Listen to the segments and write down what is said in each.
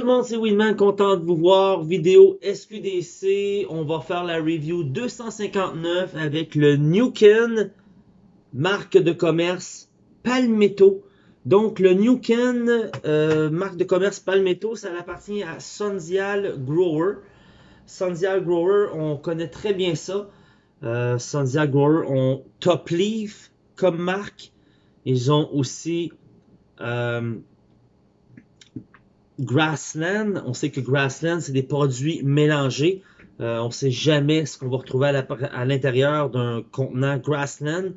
tout le monde, c'est Winman, content de vous voir. Vidéo SQDC, on va faire la review 259 avec le Newken, marque de commerce Palmetto. Donc le Newken, euh, marque de commerce Palmetto, ça appartient à Sondial Grower. Sondial Grower, on connaît très bien ça. Euh, Grower ont Top Leaf comme marque. Ils ont aussi euh, Grassland. On sait que Grassland, c'est des produits mélangés. Euh, on ne sait jamais ce qu'on va retrouver à l'intérieur d'un contenant Grassland.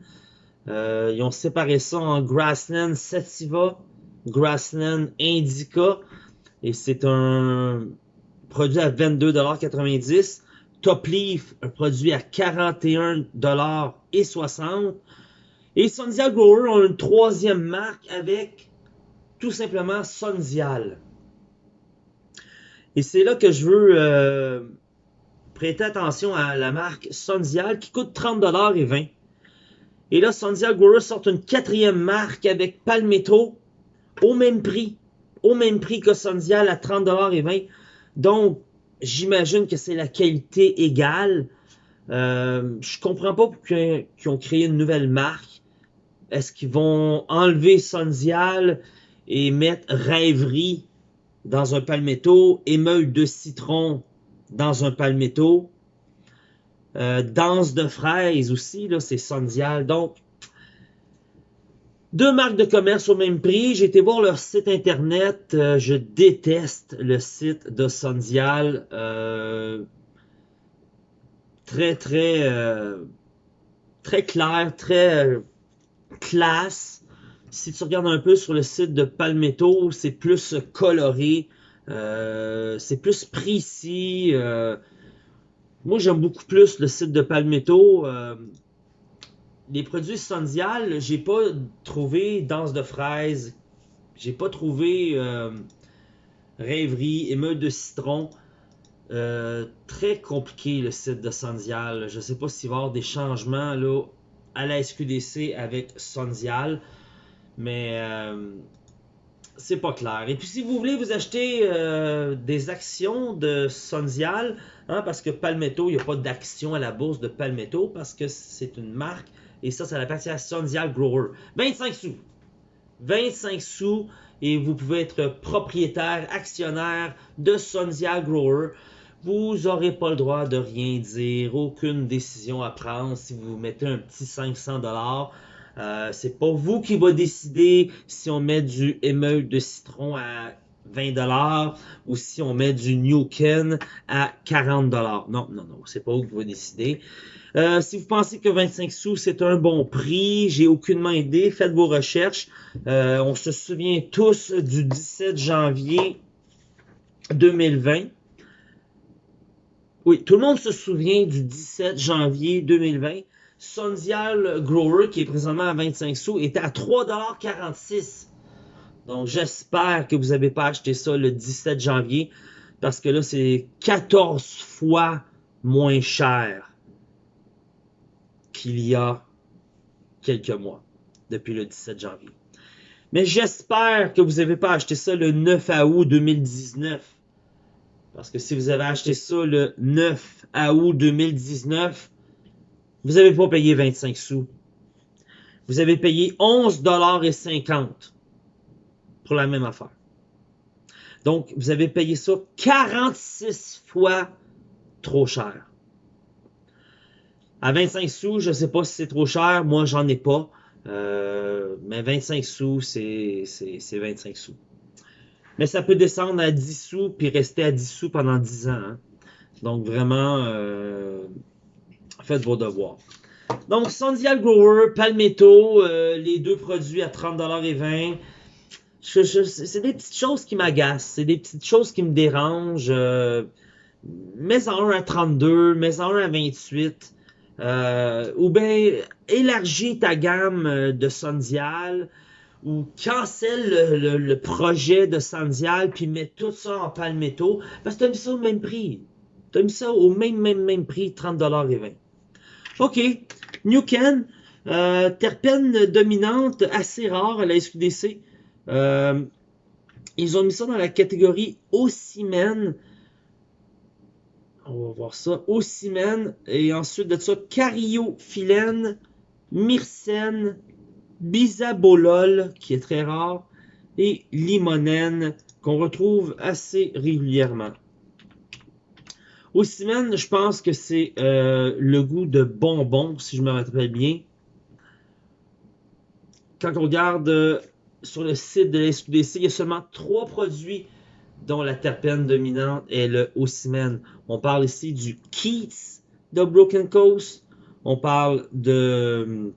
Euh, ils ont séparé ça en Grassland Sativa, Grassland Indica. Et c'est un produit à 22,90$. Top Leaf, un produit à 41,60$. Et Sondial Grower ont une troisième marque avec tout simplement Sondial. Et c'est là que je veux euh, prêter attention à la marque Sondial qui coûte 30$ et 20$. Et là, Sondial Grower sort une quatrième marque avec Palmetto au même prix. Au même prix que Sondial à 30$ et 20$. Donc, j'imagine que c'est la qualité égale. Euh, je comprends pas pourquoi ils ont créé une nouvelle marque. Est-ce qu'ils vont enlever Sondial et mettre Rêverie dans un palmetto, émeule de citron dans un palmetto, euh, danse de fraises aussi, là, c'est Sondial. Donc, deux marques de commerce au même prix. J'ai été voir leur site internet. Euh, je déteste le site de Sondial. Euh, très, très, très clair, très classe. Si tu regardes un peu sur le site de Palmetto, c'est plus coloré, euh, c'est plus précis. Euh. moi, j'aime beaucoup plus le site de Palmetto. Euh. les produits Sondial, j'ai pas trouvé danse de fraises, j'ai pas trouvé rêverie, émeute de citron. très compliqué le site de Sondial. Je sais pas s'il va y avoir des changements là, à la SQDC avec Sondial. Mais euh, c'est pas clair. Et puis si vous voulez vous acheter euh, des actions de Sondial, hein, parce que Palmetto, il n'y a pas d'action à la bourse de Palmetto, parce que c'est une marque, et ça, ça appartient à Sondial Grower. 25 sous. 25 sous, et vous pouvez être propriétaire, actionnaire de Sondial Grower. Vous n'aurez pas le droit de rien dire, aucune décision à prendre si vous mettez un petit 500 dollars. Euh, c'est pas vous qui va décider si on met du émeute de citron à 20$ ou si on met du New Ken à 40$. Non, non, non, c'est pas vous qui va décider. Euh, si vous pensez que 25 sous c'est un bon prix, j'ai aucunement idée, faites vos recherches. Euh, on se souvient tous du 17 janvier 2020. Oui, tout le monde se souvient du 17 janvier 2020. Sondial Grower, qui est présentement à 25 sous, était à 3,46$. Donc, j'espère que vous n'avez pas acheté ça le 17 janvier, parce que là, c'est 14 fois moins cher qu'il y a quelques mois, depuis le 17 janvier. Mais j'espère que vous n'avez pas acheté ça le 9 août 2019. Parce que si vous avez acheté ça le 9 août 2019, vous n'avez pas payé 25 sous. Vous avez payé 11,50$ pour la même affaire. Donc, vous avez payé ça 46 fois trop cher. À 25 sous, je ne sais pas si c'est trop cher. Moi, j'en ai pas. Euh, mais 25 sous, c'est 25 sous. Mais ça peut descendre à 10 sous puis rester à 10 sous pendant 10 ans. Hein. Donc, vraiment, euh, faites vos devoirs. Donc, Sondial Grower, Palmetto, euh, les deux produits à 30$ et 20$. c'est des petites choses qui m'agacent. C'est des petites choses qui me dérangent. Euh, mets en un à 32, mets en un à 28. Euh, ou bien élargis ta gamme euh, de Sondial ou cancelle le, projet de Sondial puis mets tout ça en palmetto parce que tu as mis ça au même prix. Tu as mis ça au même, même, même prix, 30$ et 20$. OK. New euh, terpène dominante assez rare à la SQDC. Euh, Ils ont mis ça dans la catégorie Ocimène. On va voir ça. Ocimène. Et ensuite de ça, Cariophyllène, Myrcène, Bisabolol, qui est très rare, et Limonène, qu'on retrouve assez régulièrement. Ocimène, je pense que c'est euh, le goût de bonbon, si je me rappelle bien. Quand on regarde euh, sur le site de la SQDC, il y a seulement trois produits dont la terpène dominante est le ocimène. On parle ici du Keats de Broken Coast. On parle de hum,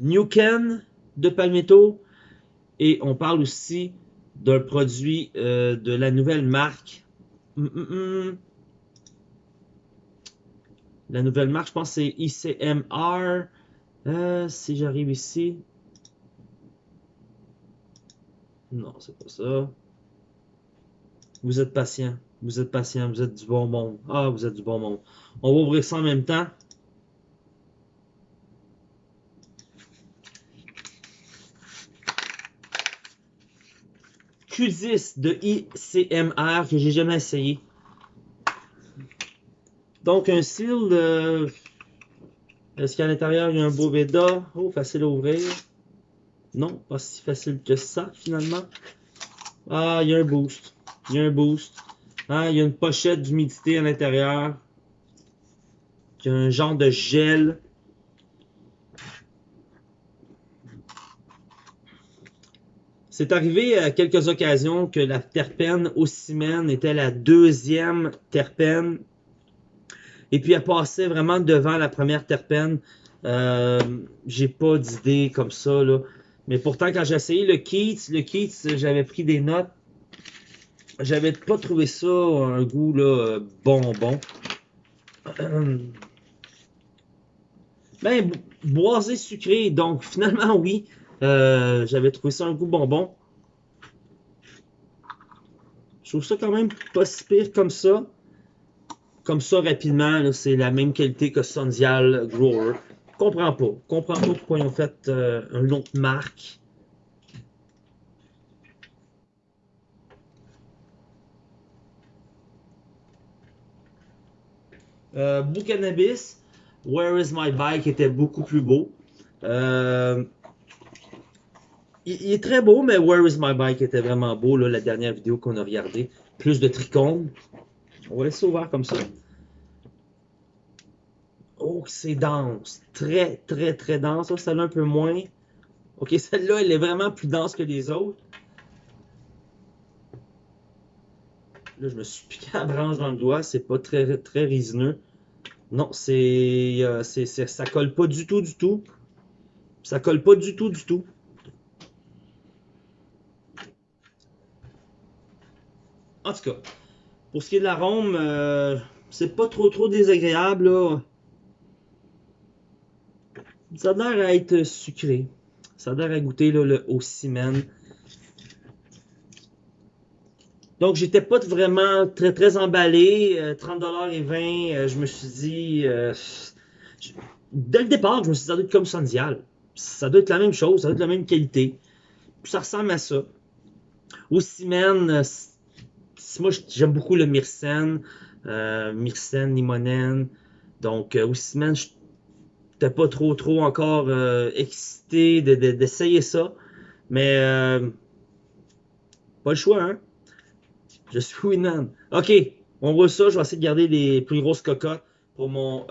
New Ken de Palmetto. Et on parle aussi d'un produit euh, de la nouvelle marque. Hum, hum, la nouvelle marque, je pense c'est ICMR. Euh, si j'arrive ici. Non, c'est pas ça. Vous êtes patient. Vous êtes patient. Vous êtes du bon monde. Ah, vous êtes du bon monde. On va ouvrir ça en même temps. Q10 de ICMR que j'ai jamais essayé. Donc, un seal de... Est-ce qu'à l'intérieur, il y a un beau Veda? Oh, facile à ouvrir. Non, pas si facile que ça, finalement. Ah, il y a un boost. Il y a un boost. Ah, il y a une pochette d'humidité à l'intérieur. Il y a un genre de gel. C'est arrivé à quelques occasions que la terpène ocimène était la deuxième terpène et puis elle passait vraiment devant la première terpène. Euh, j'ai pas d'idée comme ça, là. Mais pourtant, quand j'ai essayé le Keats, le Keats, j'avais pris des notes. J'avais pas trouvé ça un goût là, bonbon. Ben, boisé sucré, donc finalement oui, euh, j'avais trouvé ça un goût bonbon. Je trouve ça quand même pas si pire comme ça comme ça rapidement, c'est la même qualité que Sondial Grower. Comprends pas. Comprends pas pourquoi ils ont fait euh, une autre marque. Euh, Cannabis, Where is my bike était beaucoup plus beau. Euh, il, est très beau, mais Where is my bike était vraiment beau, la dernière vidéo qu'on a regardée. Plus de trichomes. On va laisser ouvert comme ça. Oh, c'est dense. Très, très, très dense. Celle-là un peu moins. Ok, celle-là, elle est vraiment plus dense que les autres. Là, je me suis piqué la branche dans le doigt. C'est pas très, très résineux. Non, c'est, euh, c'est, ça colle pas du tout, du tout. Ça colle pas du tout, du tout. En tout cas, pour ce qui est de l'arôme, euh, c'est pas trop trop désagréable. Ça a l'air à être sucré. Ça a l'air à goûter le ocimène. Donc, j'étais pas vraiment très très emballé. 30$ euh, et 20, euh, je me suis dit. dès le départ, je me suis dit, ça doit être comme Sondial. Ça doit être la même chose, ça doit être la même qualité. Ça ressemble à ça. Ocimène, moi, j'aime beaucoup le Myrcène, euh, Myrcène, Limonène. Donc, euh, aussi, je n'étais pas trop, trop encore euh, excité d'essayer ça. Mais, euh, pas le choix, hein. Je suis Winman. OK, on voit ça. Je vais essayer de garder les plus grosses cocottes pour mon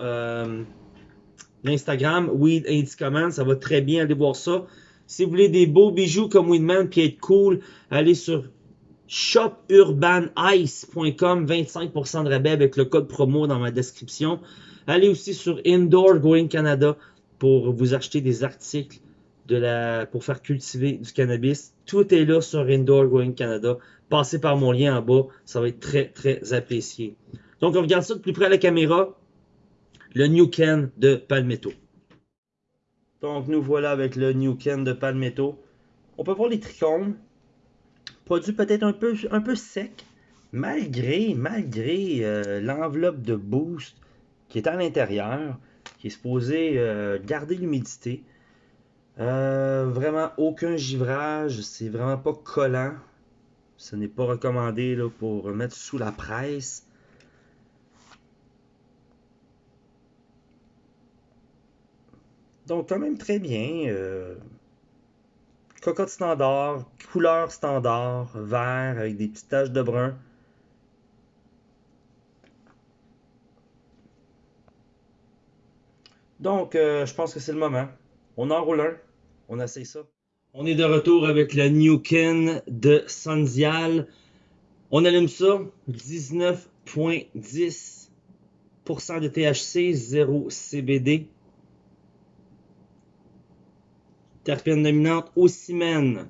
Instagram, Weed Command. Ça va très bien, allez voir ça. Si vous voulez des beaux bijoux comme Winman puis être cool, allez sur shopurbanice.com, 25% de rabais avec le code promo dans ma description. Allez aussi sur Indoor Growing Canada pour vous acheter des articles pour faire cultiver du cannabis. Tout est là sur Indoor Growing Canada. Passez par mon lien en bas, ça va être très très apprécié. Donc on regarde ça de plus près à la caméra. Le New Can de Palmetto. Donc nous voilà avec le New Can de Palmetto. On peut voir les trichomes produit peut-être un peu, sec, malgré, malgré euh, l'enveloppe de boost qui est à l'intérieur, qui est supposé euh, garder l'humidité. Euh, vraiment aucun givrage, c'est vraiment pas collant. Ce n'est pas recommandé là, pour mettre sous la presse. Donc, quand même très bien. Cocotte standard, couleur standard, vert avec des petites taches de brun. Donc, euh, je pense que c'est le moment. On enroule un. On essaye ça. On est de retour avec le Newkin de Sandial. On allume ça. 19.10% de THC, 0 CBD. Terpène dominante au cimène.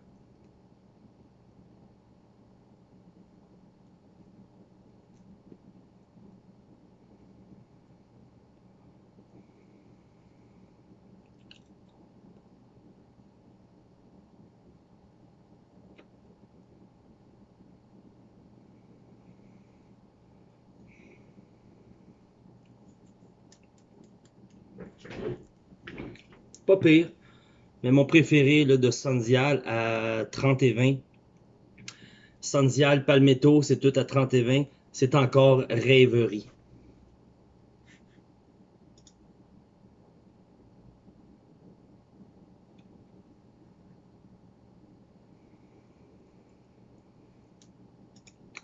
Pas pire. Mais mon préféré de Sandial à 30 et 20. Sandial, Palmetto, c'est tout à 30 et 20. C'est encore rêverie.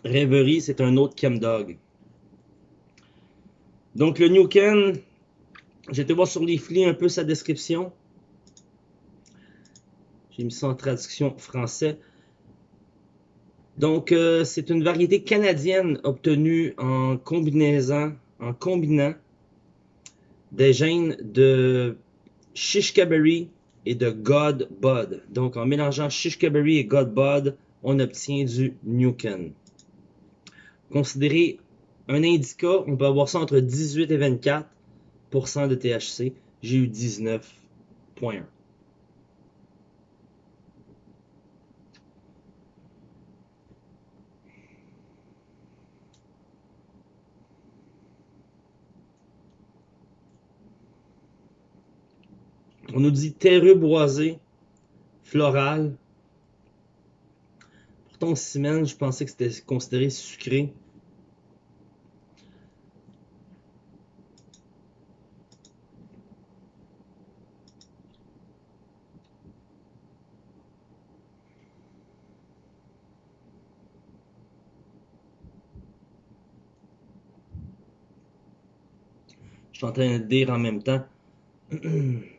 Rêverie, c'est un autre Chemdog. Donc le New Ken, été voir sur les flics un peu sa description. Ça en traduction français. Donc, euh, c'est une variété canadienne obtenue en combinaison, en combinant des gènes de Shishkaberry et de God Bud. Donc, en mélangeant Shishkaberry et God Bud, on obtient du Newken. Considéré un indica, on peut avoir ça entre 18 et 24% de THC. J'ai eu 19.1. On nous dit terreux boisé, floral. Pourtant, semaine, je pensais que c'était considéré sucré. Je suis en train de dire en même temps.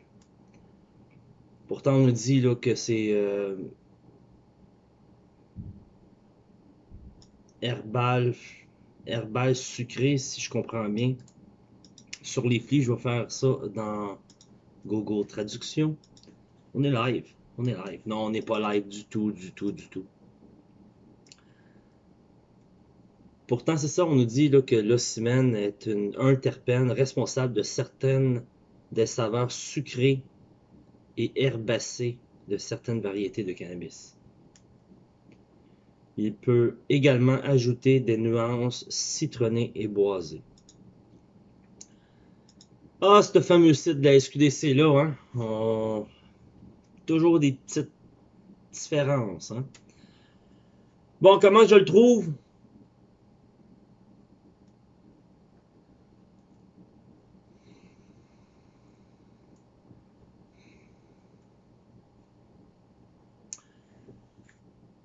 Pourtant, on dit là, que c'est euh, herbal, sucré, si je comprends bien. Sur les flics, je vais faire ça dans Google Traduction. On est live. On est live. Non, on n'est pas live du tout, du tout, du tout. Pourtant, c'est ça, on nous dit là, que l'ocimène est un terpène responsable de certaines des saveurs sucrées et herbacées de certaines variétés de cannabis. Il peut également ajouter des nuances citronnées et boisées. Ah, ce fameux site de la SQDC là, hein? Toujours des petites différences. Hein? Bon, comment je le trouve?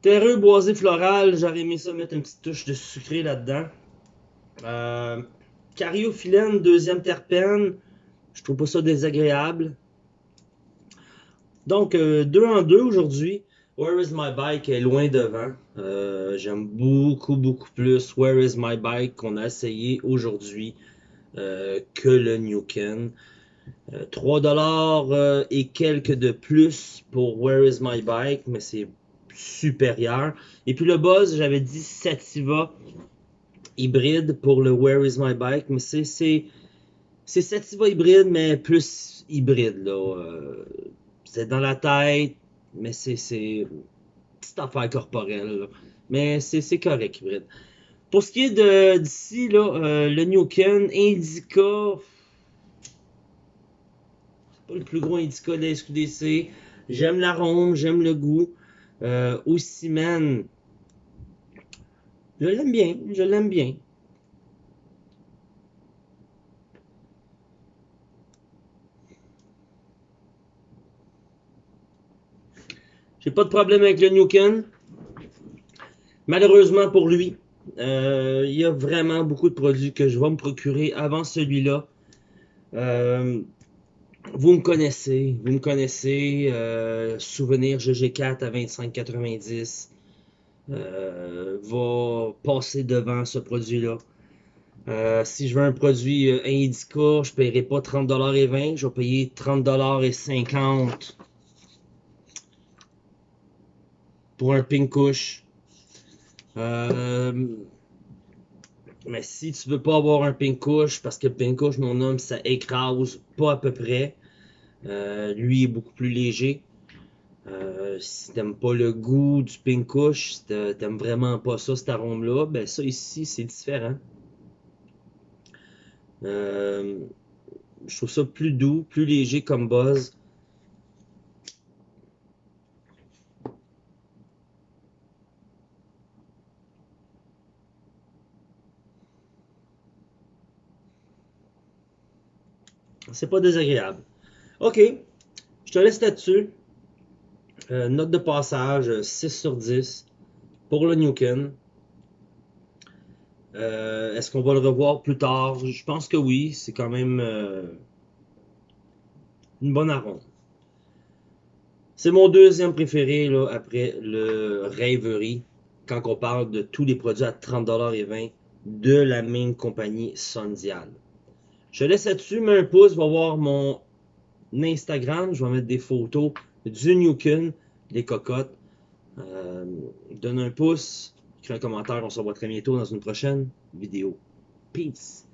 Terreux boisé floral, j'aurais aimé ça mettre une petite touche de sucré là-dedans. Euh, deuxième terpène, je trouve pas ça désagréable. Donc, euh, deux en deux aujourd'hui. Where is my bike est loin devant. Euh, j'aime beaucoup, beaucoup plus Where is my bike qu'on a essayé aujourd'hui euh, que le New Ken. 3$ et quelques de plus pour Where is my bike, mais c'est supérieur. Et puis le buzz, j'avais dit Sativa hybride pour le Where is my bike, mais c'est Sativa hybride, mais plus hybride là. Euh, c'est dans la tête, mais c'est c'est petite affaire corporelle. Mais c'est correct hybride. Pour ce qui est de d'ici là, euh, le Indica, c'est pas le plus gros Indica de la SQDC. J'aime l'arôme, j'aime le goût. Euh, Je l'aime bien, je l'aime bien. J'ai pas de problème avec le Nuken. Malheureusement pour lui, euh, il y a vraiment beaucoup de produits que je vais me procurer avant celui-là. Euh, vous me connaissez, vous me connaissez. Euh, souvenir GG4 à 25,90 euh, va passer devant ce produit-là. Euh, si je veux un produit euh, Indica, je ne paierai pas 30,20$, je vais payer 30,50$ pour un Pinkush. Euh, mais si tu veux pas avoir un Pinkush, parce que Pinkush, mon homme, ça écrase pas à peu près. Euh, lui est beaucoup plus léger. Euh, si t'aimes pas le goût du Pinkush, si t'aimes vraiment pas ça, cet arôme-là, ben ça ici, c'est différent. Euh, je trouve ça plus doux, plus léger comme buzz. C'est pas désagréable. Ok, je te laisse là-dessus. Euh, note de passage 6 sur 10 pour le Newken. Euh, Est-ce qu'on va le revoir plus tard? Je pense que oui. C'est quand même euh, une bonne arôme. C'est mon deuxième préféré après le Rêverie quand on parle de tous les produits à 30$ et 20$ de la même compagnie Sondial. Je laisse là-dessus, mets un pouce, va voir mon Instagram, je vais mettre des photos du Newkin, des cocottes. Euh, donne un pouce, écris un commentaire, on se revoit très bientôt dans une prochaine vidéo. Peace!